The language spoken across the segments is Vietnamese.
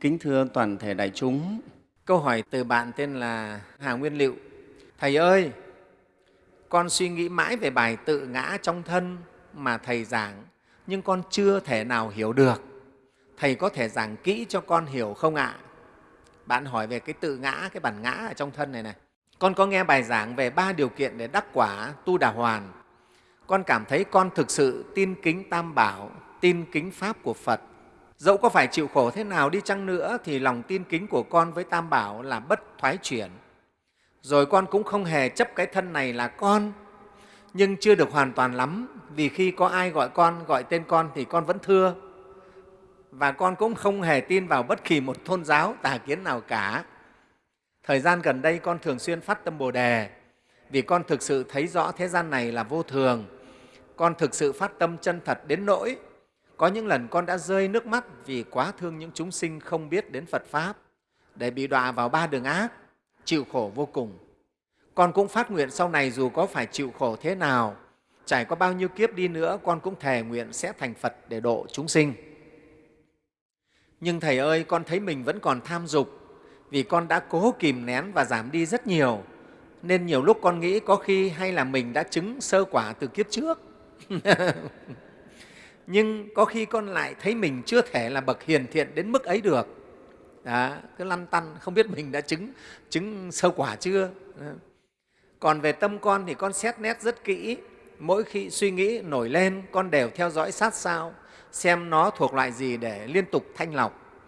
Kính thưa toàn thể đại chúng, câu hỏi từ bạn tên là Hà Nguyên Liệu. Thầy ơi, con suy nghĩ mãi về bài tự ngã trong thân mà Thầy giảng, nhưng con chưa thể nào hiểu được. Thầy có thể giảng kỹ cho con hiểu không ạ? Bạn hỏi về cái tự ngã, cái bản ngã ở trong thân này này. Con có nghe bài giảng về ba điều kiện để đắc quả tu đà hoàn. Con cảm thấy con thực sự tin kính Tam Bảo, tin kính Pháp của Phật. Dẫu có phải chịu khổ thế nào đi chăng nữa thì lòng tin kính của con với Tam Bảo là bất thoái chuyển. Rồi con cũng không hề chấp cái thân này là con, nhưng chưa được hoàn toàn lắm vì khi có ai gọi con, gọi tên con thì con vẫn thưa. Và con cũng không hề tin vào bất kỳ một tôn giáo tà kiến nào cả. Thời gian gần đây con thường xuyên phát tâm Bồ Đề vì con thực sự thấy rõ thế gian này là vô thường. Con thực sự phát tâm chân thật đến nỗi có những lần con đã rơi nước mắt vì quá thương những chúng sinh không biết đến Phật Pháp để bị đọa vào ba đường ác, chịu khổ vô cùng. Con cũng phát nguyện sau này dù có phải chịu khổ thế nào, trải qua bao nhiêu kiếp đi nữa, con cũng thề nguyện sẽ thành Phật để độ chúng sinh. Nhưng Thầy ơi, con thấy mình vẫn còn tham dục vì con đã cố kìm nén và giảm đi rất nhiều, nên nhiều lúc con nghĩ có khi hay là mình đã chứng sơ quả từ kiếp trước. Nhưng có khi con lại thấy mình chưa thể là bậc hiền thiện đến mức ấy được. Đó, cứ lăn tăn, không biết mình đã chứng, chứng sơ quả chưa. Đó. Còn về tâm con thì con xét nét rất kỹ. Mỗi khi suy nghĩ nổi lên, con đều theo dõi sát sao, xem nó thuộc loại gì để liên tục thanh lọc.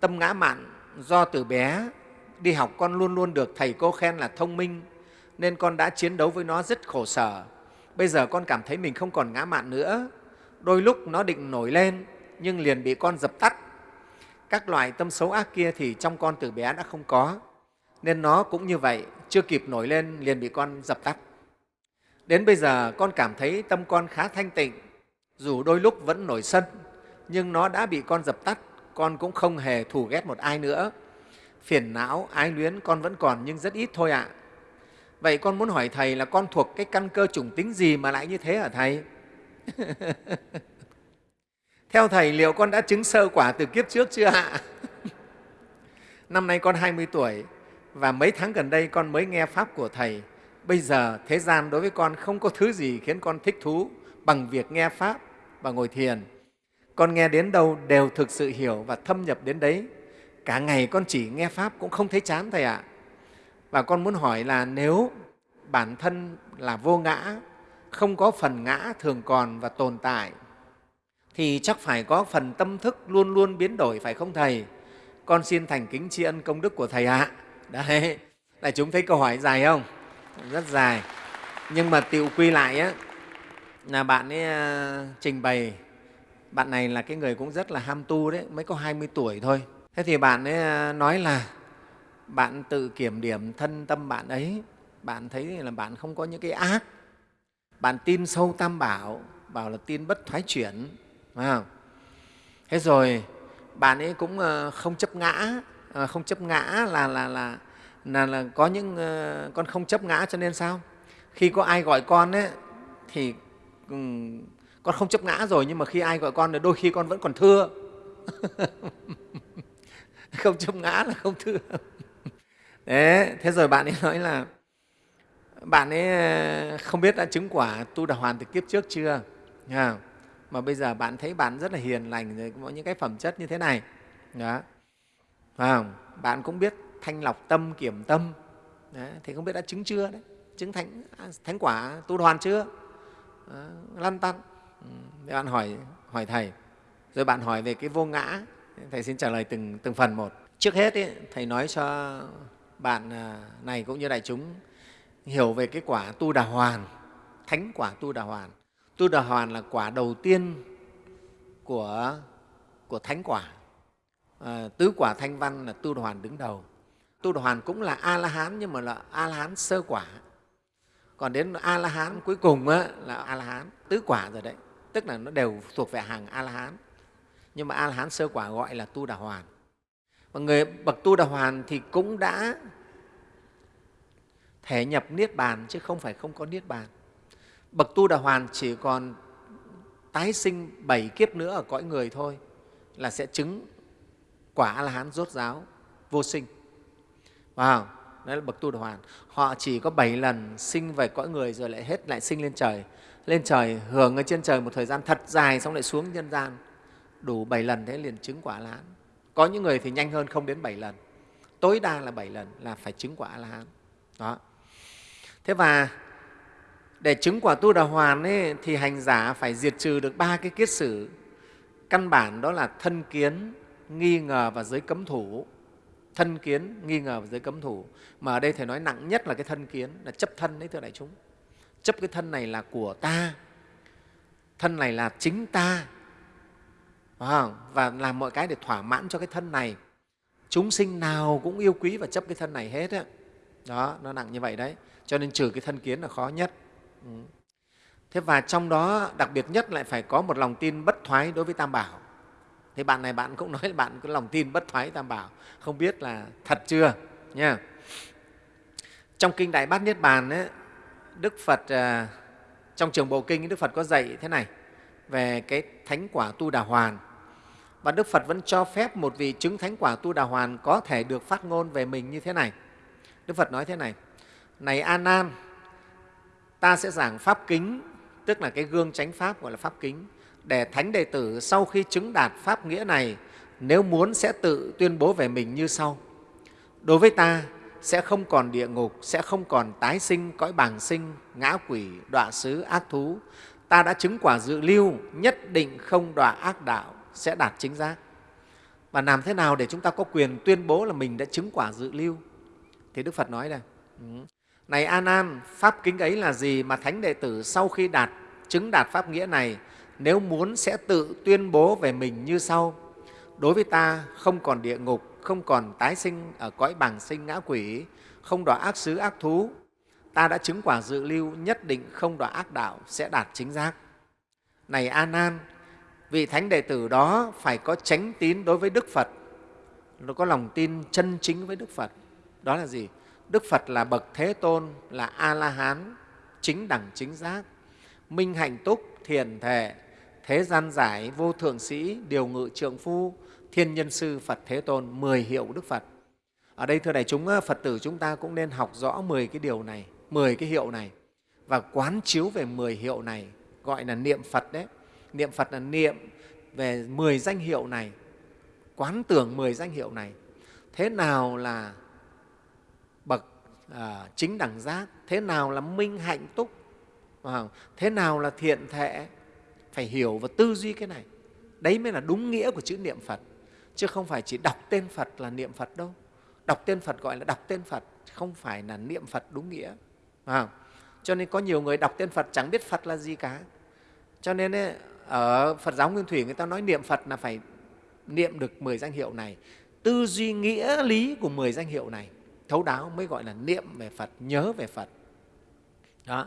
Tâm ngã mạn do từ bé đi học con luôn luôn được thầy cô khen là thông minh, nên con đã chiến đấu với nó rất khổ sở. Bây giờ con cảm thấy mình không còn ngã mạn nữa. Đôi lúc nó định nổi lên, nhưng liền bị con dập tắt. Các loại tâm xấu ác kia thì trong con từ bé đã không có, nên nó cũng như vậy, chưa kịp nổi lên liền bị con dập tắt. Đến bây giờ con cảm thấy tâm con khá thanh tịnh, dù đôi lúc vẫn nổi sân, nhưng nó đã bị con dập tắt, con cũng không hề thù ghét một ai nữa. Phiền não, ái luyến con vẫn còn nhưng rất ít thôi ạ. À. Vậy con muốn hỏi Thầy là con thuộc cái căn cơ chủng tính gì mà lại như thế hả Thầy? Theo Thầy, liệu con đã chứng sơ quả từ kiếp trước chưa ạ? Năm nay con 20 tuổi và mấy tháng gần đây con mới nghe Pháp của Thầy. Bây giờ thế gian đối với con không có thứ gì khiến con thích thú bằng việc nghe Pháp và ngồi thiền. Con nghe đến đâu đều thực sự hiểu và thâm nhập đến đấy. Cả ngày con chỉ nghe Pháp cũng không thấy chán Thầy ạ. Và con muốn hỏi là nếu bản thân là vô ngã, không có phần ngã thường còn và tồn tại, thì chắc phải có phần tâm thức luôn luôn biến đổi, phải không Thầy? Con xin thành kính tri ân công đức của Thầy ạ. Đấy, đại chúng thấy câu hỏi dài không? Rất dài. Nhưng mà tiệu quy lại á, là bạn ấy à, trình bày, bạn này là cái người cũng rất là ham tu đấy, mới có 20 tuổi thôi. Thế thì bạn ấy à, nói là bạn tự kiểm điểm thân tâm bạn ấy, bạn thấy là bạn không có những cái ác, bạn tin sâu tam bảo, bảo là tin bất thoái chuyển, phải không? Thế rồi bạn ấy cũng ờ, không chấp ngã, ờ, không chấp ngã là, là, là, là, là có những ờ, con không chấp ngã cho nên sao? Khi có ai gọi con ấy, thì con không chấp ngã rồi nhưng mà khi ai gọi con thì đôi khi con vẫn còn thưa. không chấp ngã là không thưa. Đấy, thế rồi bạn ấy nói là bạn ấy ờ, không biết đã chứng quả tu đà hoàn từ kiếp trước chưa? à, mà bây giờ bạn thấy bạn rất là hiền lành rồi có những cái phẩm chất như thế này. Đó. À, bạn cũng biết thanh lọc tâm kiểm tâm. Đấy, thì không biết đã chứng chưa đấy? Chứng thánh à, thánh quả tu đoàn chưa? Đó, lăn tăn. Ừ, bạn hỏi hỏi thầy. Rồi bạn hỏi về cái vô ngã. Thầy xin trả lời từng từng phần một. Trước hết ý, thầy nói cho bạn à, này cũng như đại chúng hiểu về cái quả tu đà hoàn thánh quả tu đà hoàn Tu Đà Hoàn là quả đầu tiên của, của thánh quả. À, tứ quả thanh văn là Tu Đà Hoàn đứng đầu. Tu Đà Hoàn cũng là A-la-hán nhưng mà là A-la-hán sơ quả. Còn đến A-la-hán cuối cùng á, là A-la-hán tứ quả rồi đấy. Tức là nó đều thuộc về hàng A-la-hán. Nhưng mà A-la-hán sơ quả gọi là Tu Đà Hoàn. Và người bậc Tu Đà Hoàn thì cũng đã thể nhập Niết Bàn chứ không phải không có Niết Bàn. Bậc tu đà hoàn chỉ còn tái sinh bảy kiếp nữa ở cõi người thôi là sẽ chứng quả a la hán rốt ráo, vô sinh. Wow, đấy là bậc tu đà hoàn. Họ chỉ có bảy lần sinh về cõi người rồi lại hết, lại sinh lên trời. Lên trời, hưởng ở trên trời một thời gian thật dài xong lại xuống nhân gian. Đủ bảy lần thế liền chứng quả a la hán có những người thì nhanh hơn không đến bảy lần. Tối đa là bảy lần là phải chứng quả a la hán đó thế và để chứng quả tu đà hoàn ấy, thì hành giả phải diệt trừ được ba cái kiết sử. Căn bản đó là thân kiến nghi ngờ và giới cấm thủ. Thân kiến nghi ngờ và giới cấm thủ. Mà ở đây thầy nói nặng nhất là cái thân kiến là chấp thân đấy thưa đại chúng. Chấp cái thân này là của ta thân này là chính ta. Và làm mọi cái để thỏa mãn cho cái thân này. Chúng sinh nào cũng yêu quý và chấp cái thân này hết đó nó nặng như vậy đấy cho nên trừ cái thân kiến là khó nhất. Ừ. Thế và trong đó đặc biệt nhất lại phải có một lòng tin bất thoái đối với tam bảo. Thế bạn này bạn cũng nói là bạn có lòng tin bất thoái tam bảo. Không biết là thật chưa? Nha. Trong kinh đại bát niết bàn ấy, đức phật à, trong trường bộ kinh đức phật có dạy thế này về cái thánh quả tu đà hoàn. Và đức phật vẫn cho phép một vị chứng thánh quả tu đà hoàn có thể được phát ngôn về mình như thế này. Đức phật nói thế này này an an ta sẽ giảng pháp kính, tức là cái gương chánh pháp gọi là pháp kính, để thánh đệ tử sau khi chứng đạt pháp nghĩa này, nếu muốn sẽ tự tuyên bố về mình như sau. Đối với ta, sẽ không còn địa ngục, sẽ không còn tái sinh, cõi bàng sinh, ngã quỷ, đọa xứ ác thú. Ta đã chứng quả dự lưu, nhất định không đọa ác đạo, sẽ đạt chính giác. Và làm thế nào để chúng ta có quyền tuyên bố là mình đã chứng quả dự lưu? Thì đức phật nói đây. Ừ này An An, pháp kính ấy là gì mà thánh đệ tử sau khi đạt chứng đạt pháp nghĩa này nếu muốn sẽ tự tuyên bố về mình như sau. Đối với ta không còn địa ngục không còn tái sinh ở cõi bảng sinh ngã quỷ không đọa ác xứ ác thú. Ta đã chứng quả dự lưu nhất định không đọa ác đạo sẽ đạt chính giác. Này An An, vị thánh đệ tử đó phải có chánh tín đối với đức phật nó có lòng tin chân chính với đức phật. Đó là gì? Đức phật là bậc thế tôn, là a la hán chính đẳng, chính giác, minh hạnh túc, thiền thể, thế gian giải, vô thượng sĩ, điều ngự trượng phu, thiên nhân sư phật thế tôn, mười hiệu đức phật. Ở đây, thưa đại chúng ờ, phật tử chúng ta cũng nên học rõ mười cái điều này, mười cái hiệu này, và quán chiếu về mười hiệu này, gọi là niệm phật đấy. Niệm phật là niệm về mười danh hiệu này, quán tưởng mười danh hiệu này. Thế nào là bậc à, chính đẳng giác. Thế nào là minh hạnh túc? Thế nào là thiện thệ? Phải hiểu và tư duy cái này. Đấy mới là đúng nghĩa của chữ niệm phật. Chứ không phải chỉ đọc tên phật là niệm phật đâu. Đọc tên phật gọi là đọc tên phật không phải là niệm phật đúng nghĩa. À, cho nên có nhiều người đọc tên phật chẳng biết phật là gì cả. Cho nên ấy, ở phật giáo nguyên thủy người ta nói niệm phật là phải niệm được 10 danh hiệu này. Tư duy nghĩa lý của 10 danh hiệu này thấu đáo mới gọi là niệm về phật nhớ về phật. Đó.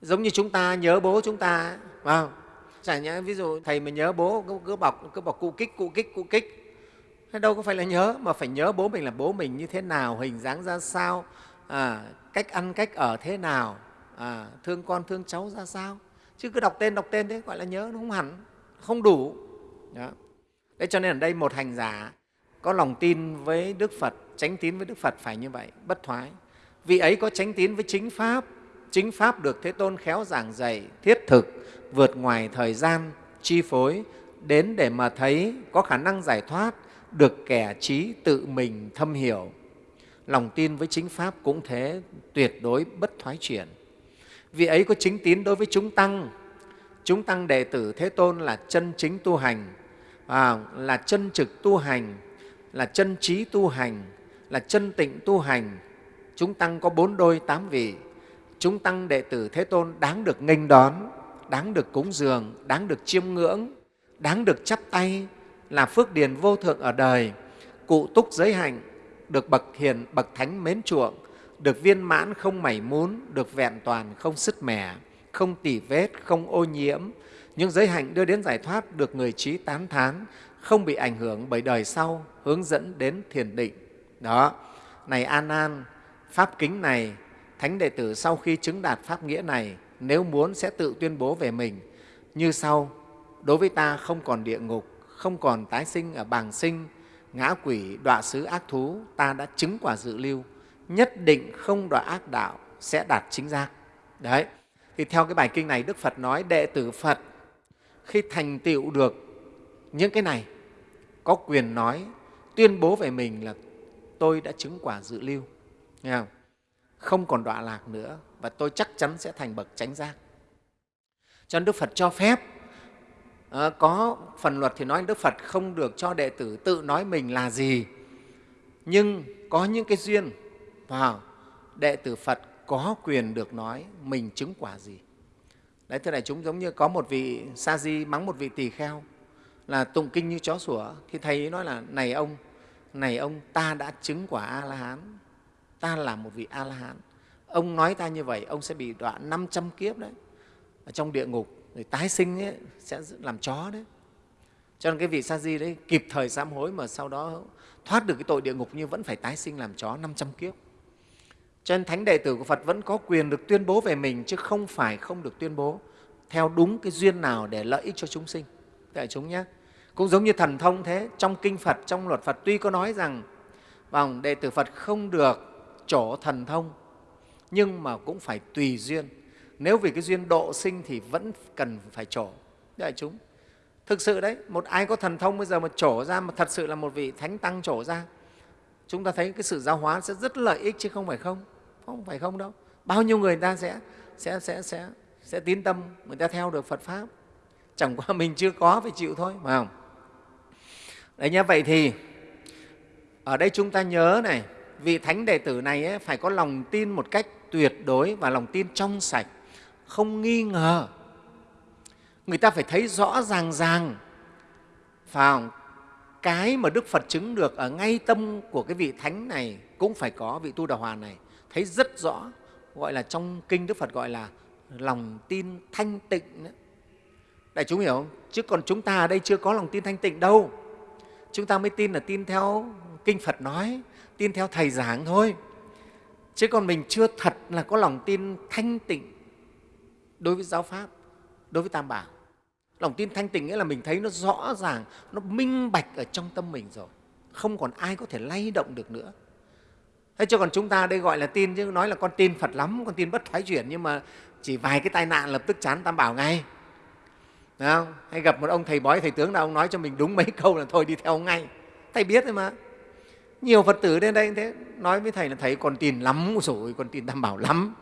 Giống như chúng ta nhớ bố chúng ta phải không? chả nhẽ ví dụ thầy mà nhớ bố cứ bọc cứ bọc cụ kích cụ kích cụ kích. Thế đâu có phải là nhớ mà phải nhớ bố mình là bố mình như thế nào hình dáng ra sao à, cách ăn cách ở thế nào à, thương con thương cháu ra sao. Chứ cứ đọc tên đọc tên thế gọi là nhớ nó không hẳn không đủ. Đó. Đấy cho nên ở đây một hành giả có lòng tin với Đức Phật, tránh tín với Đức Phật phải như vậy, bất thoái. Vị ấy có tránh tín với chính Pháp, chính Pháp được Thế Tôn khéo giảng dạy, thiết thực, vượt ngoài thời gian, chi phối, đến để mà thấy có khả năng giải thoát, được kẻ trí tự mình thâm hiểu. Lòng tin với chính Pháp cũng thế, tuyệt đối bất thoái chuyển. Vị ấy có chính tín đối với chúng Tăng, chúng Tăng đệ tử Thế Tôn là chân chính tu hành, à, là chân trực tu hành, là chân trí tu hành, là chân tịnh tu hành. Chúng Tăng có bốn đôi tám vị, chúng Tăng đệ tử Thế Tôn đáng được nghênh đón, đáng được cúng dường, đáng được chiêm ngưỡng, đáng được chắp tay, là phước điền vô thượng ở đời, cụ túc giới hạnh, được bậc hiền, bậc thánh mến chuộng, được viên mãn không mảy muốn, được vẹn toàn không sứt mẻ, không tỉ vết, không ô nhiễm. Những giới hạnh đưa đến giải thoát được người trí tán thán, không bị ảnh hưởng bởi đời sau, hướng dẫn đến thiền định. Đó, này An An, Pháp kính này, Thánh đệ tử sau khi chứng đạt Pháp nghĩa này, nếu muốn sẽ tự tuyên bố về mình. Như sau, đối với ta không còn địa ngục, không còn tái sinh ở bàng sinh, ngã quỷ đọa xứ ác thú ta đã chứng quả dự lưu. Nhất định không đọa ác đạo sẽ đạt chính giác. Đấy. Thì theo cái bài kinh này đức phật nói đệ tử phật khi thành tựu được những cái này có quyền nói tuyên bố về mình là tôi đã chứng quả dự lưu. Nghe không? không còn đọa lạc nữa và tôi chắc chắn sẽ thành bậc chánh giác. Cho nên đức phật cho phép à, có phần luật thì nói đức phật không được cho đệ tử tự nói mình là gì. Nhưng có những cái duyên vào đệ tử phật có quyền được nói mình chứng quả gì đấy thưa đại chúng giống như có một vị sa di mắng một vị tỳ kheo là tụng kinh như chó sủa. Thì thầy ấy nói là này ông này ông ta đã chứng quả a la hán ta là một vị a la hán ông nói ta như vậy ông sẽ bị đoạn 500 kiếp đấy. Ở trong địa ngục rồi tái sinh ấy, sẽ làm chó đấy. Cho nên cái vị sa di đấy kịp thời sám hối mà sau đó thoát được cái tội địa ngục nhưng vẫn phải tái sinh làm chó 500 kiếp cho nên thánh đệ tử của Phật vẫn có quyền được tuyên bố về mình, chứ không phải không được tuyên bố theo đúng cái duyên nào để lợi ích cho chúng sinh. Đại chúng nhé. Cũng giống như thần thông thế, trong kinh Phật, trong luật Phật tuy có nói rằng vòng đệ tử Phật không được chỗ thần thông, nhưng mà cũng phải tùy duyên. Nếu vì cái duyên độ sinh thì vẫn cần phải trổ đại chúng, thực sự đấy, một ai có thần thông bây giờ mà trổ ra, mà thật sự là một vị thánh tăng trổ ra chúng ta thấy cái sự giáo hóa sẽ rất lợi ích chứ không phải không. Không phải không đâu. Bao nhiêu người ta sẽ sẽ sẽ sẽ sẽ tín tâm người ta theo được Phật pháp. Chẳng qua mình chưa có phải chịu thôi phải không? Đấy nhá vậy thì ở đây chúng ta nhớ này vị thánh đệ tử này ấy, phải có lòng tin một cách tuyệt đối và lòng tin trong sạch không nghi ngờ. Người ta phải thấy rõ ràng ràng phải cái mà Đức Phật chứng được ở ngay tâm của cái vị thánh này cũng phải có vị tu đà hòa này thấy rất rõ gọi là trong kinh Đức Phật gọi là lòng tin thanh tịnh đấy. Đại chúng hiểu không? Chứ còn chúng ta ở đây chưa có lòng tin thanh tịnh đâu. Chúng ta mới tin là tin theo kinh Phật nói, tin theo Thầy giảng thôi. Chứ còn mình chưa thật là có lòng tin thanh tịnh đối với giáo Pháp, đối với Tam Bảo. Lòng tin thanh tịnh nghĩa là mình thấy nó rõ ràng, nó minh bạch ở trong tâm mình rồi. Không còn ai có thể lay động được nữa. Thế cho còn chúng ta đây gọi là tin chứ nói là con tin Phật lắm, con tin bất thoái chuyển nhưng mà chỉ vài cái tai nạn lập tức chán Tam Bảo ngay. Đúng không? Hay gặp một ông thầy bói, thầy tướng nào ông nói cho mình đúng mấy câu là thôi đi theo ngay. Thầy biết thôi mà. Nhiều Phật tử đến đây thế nói với thầy là thầy còn tin lắm rồi, còn tin Tam Bảo lắm.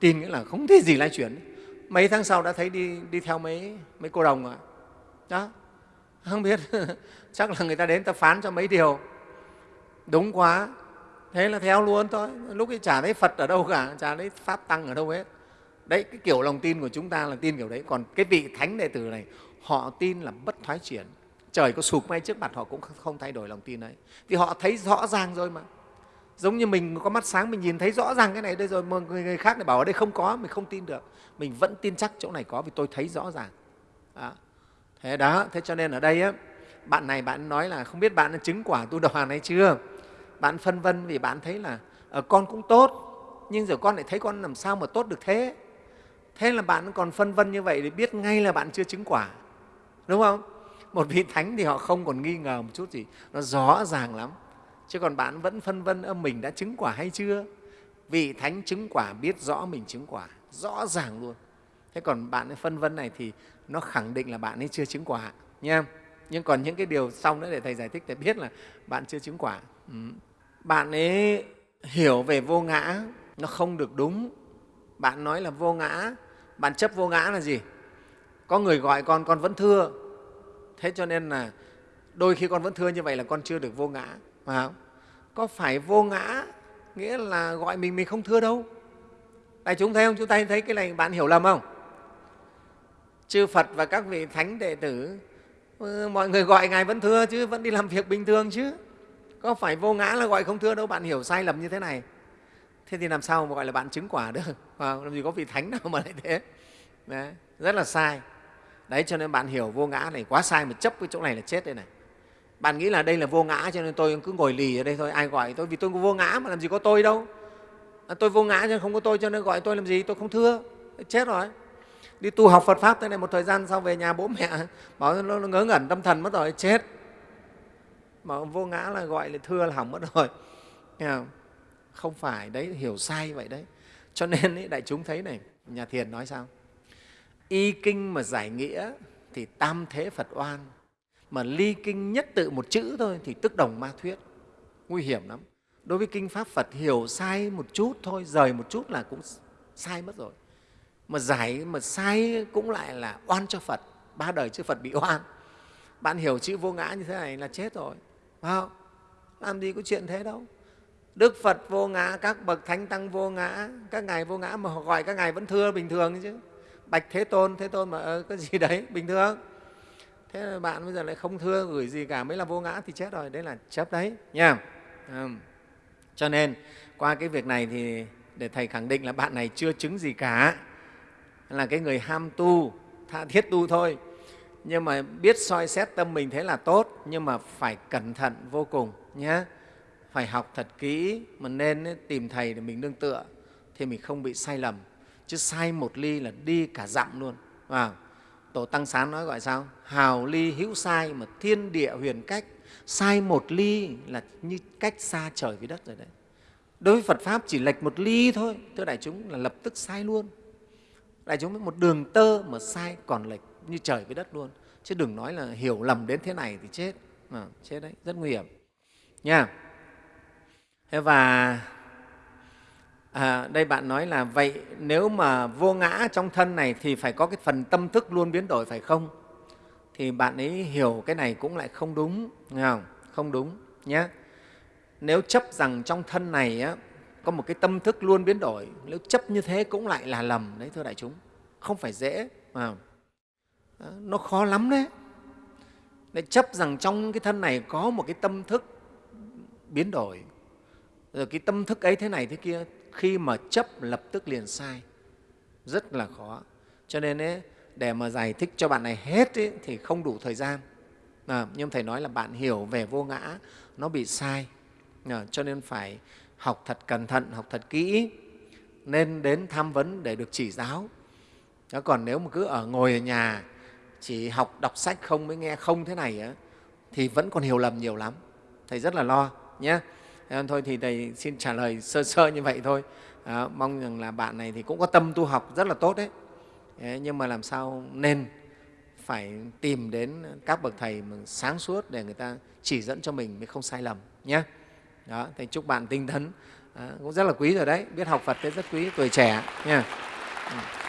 Tin nghĩa là không thể gì lay chuyển mấy tháng sau đã thấy đi đi theo mấy mấy cô đồng rồi đó, không biết, chắc là người ta đến ta phán cho mấy điều. Đúng quá, thế là theo luôn thôi. Lúc ấy chả thấy phật ở đâu cả, chả thấy pháp tăng ở đâu hết. Đấy, cái kiểu lòng tin của chúng ta là tin kiểu đấy. Còn cái vị thánh đệ tử này, họ tin là bất thoái chuyển trời có sụp ngay trước mặt họ cũng không thay đổi lòng tin đấy thì họ thấy rõ ràng rồi mà giống như mình có mắt sáng mình nhìn thấy rõ ràng cái này đây rồi mà người, người khác lại bảo ở đây không có mình không tin được. Mình vẫn tin chắc chỗ này có vì tôi thấy rõ ràng. Đó. thế đó thế cho nên ở đây á, bạn này bạn nói là không biết bạn đã chứng quả tu đoàn hay chưa? Bạn phân vân vì bạn thấy là ở con cũng tốt nhưng giờ con lại thấy con làm sao mà tốt được thế? Thế là bạn còn phân vân như vậy thì biết ngay là bạn chưa chứng quả đúng không? Một vị thánh thì họ không còn nghi ngờ một chút gì nó rõ ràng lắm chứ còn bạn vẫn phân vân âm mình đã chứng quả hay chưa? Vị thánh chứng quả biết rõ mình chứng quả, rõ ràng luôn. Thế còn bạn ấy phân vân này thì nó khẳng định là bạn ấy chưa chứng quả, nha. Nhưng còn những cái điều sau nữa để thầy giải thích để biết là bạn chưa chứng quả. Ừ. bạn ấy hiểu về vô ngã, nó không được đúng. Bạn nói là vô ngã, bạn chấp vô ngã là gì? Có người gọi con con vẫn thưa. Thế cho nên là đôi khi con vẫn thưa như vậy là con chưa được vô ngã phải không? có phải vô ngã nghĩa là gọi mình mình không thưa đâu? Đại chúng thấy không? Chúng ta thấy cái này bạn hiểu lầm không? Chư phật và các vị thánh đệ tử ừ, mọi người gọi ngài vẫn thưa chứ vẫn đi làm việc bình thường chứ. Có phải vô ngã là gọi không thưa đâu? Bạn hiểu sai lầm như thế này. Thế thì làm sao mà gọi là bạn chứng quả được? Làm gì có vị thánh nào mà lại thế? Đấy, rất là sai. Đấy cho nên bạn hiểu vô ngã này quá sai mà chấp cái chỗ này là chết đây này bạn nghĩ là đây là vô ngã cho nên tôi cứ ngồi lì ở đây thôi. Ai gọi tôi? Vì tôi có vô ngã mà làm gì có tôi đâu. À, tôi vô ngã cho nên không có tôi cho nên gọi tôi làm gì? Tôi không thưa. Chết rồi. Đi tu học Phật pháp thế này một thời gian sau về nhà bố mẹ bảo nó ngớ ngẩn tâm thần mất rồi chết. Mà vô ngã là gọi là thưa là hỏng mất rồi. Không? không phải đấy hiểu sai vậy đấy. Cho nên ý, đại chúng thấy này nhà thiền nói sao? Y kinh mà giải nghĩa thì tam thế phật oan mà ly kinh nhất tự một chữ thôi thì tức đồng ma thuyết. Nguy hiểm lắm. Đối với kinh pháp phật hiểu sai một chút thôi rời một chút là cũng sai mất rồi. Mà giải mà sai cũng lại là oan cho phật. Ba đời chư phật bị oan. Bạn hiểu chữ vô ngã như thế này là chết rồi. Phải không? Làm gì có chuyện thế đâu. Đức phật vô ngã các bậc thánh tăng vô ngã các ngài vô ngã mà họ gọi các ngài vẫn thưa bình thường chứ. Bạch thế tôn thế tôn mà ờ, cái gì đấy bình thường thế là bạn bây giờ lại không thưa gửi gì cả mới là vô ngã thì chết rồi. Đấy là chấp đấy nha. À. cho nên qua cái việc này thì để thầy khẳng định là bạn này chưa chứng gì cả. Là cái người ham tu tha thiết tu thôi. Nhưng mà biết soi xét tâm mình thế là tốt nhưng mà phải cẩn thận vô cùng nhé phải học thật kỹ mà nên tìm thầy để mình nương tựa thì mình không bị sai lầm. Chứ sai một ly là đi cả dặm luôn à, tổ tăng sán nói gọi sao? Hào ly hữu sai mà thiên địa huyền cách. Sai một ly là như cách xa trời với đất rồi đấy. Đối với phật pháp chỉ lệch một ly thôi thưa đại chúng là lập tức sai luôn. Đại chúng một đường tơ mà sai còn lệch như trời với đất luôn. Chứ đừng nói là hiểu lầm đến thế này thì chết. À, chết đấy rất nguy hiểm. Nha. Thế và à, đây bạn nói là vậy nếu mà vô ngã trong thân này thì phải có cái phần tâm thức luôn biến đổi phải không? Thì bạn ấy hiểu cái này cũng lại không đúng nghe không? Không đúng nhé nếu chấp rằng trong thân này á, có một cái tâm thức luôn biến đổi nếu chấp như thế cũng lại là lầm đấy thưa đại chúng. Không phải dễ mà nó khó lắm đấy. Để chấp rằng trong cái thân này có một cái tâm thức biến đổi rồi cái tâm thức ấy thế này thế kia khi mà chấp lập tức liền sai. Rất là khó. Cho nên ấy, để mà giải thích cho bạn này hết ấy, thì không đủ thời gian. À, nhưng thầy nói là bạn hiểu về vô ngã nó bị sai. À, cho nên phải học thật cẩn thận học thật kỹ nên đến tham vấn để được chỉ giáo. Đó, còn nếu mà cứ ở ngồi ở nhà chỉ học đọc sách không mới nghe không thế này ấy, thì vẫn còn hiểu lầm nhiều lắm. Thầy rất là lo nhé thôi thì thầy xin trả lời sơ sơ như vậy thôi. À, mong rằng là bạn này thì cũng có tâm tu học rất là tốt đấy. Nhưng mà làm sao nên phải tìm đến các bậc thầy mà sáng suốt để người ta chỉ dẫn cho mình mới không sai lầm nhé đó thầy chúc bạn tinh tấn à, cũng rất là quý rồi đấy. Biết học phật thế rất quý tuổi trẻ nha Yeah. Ừ.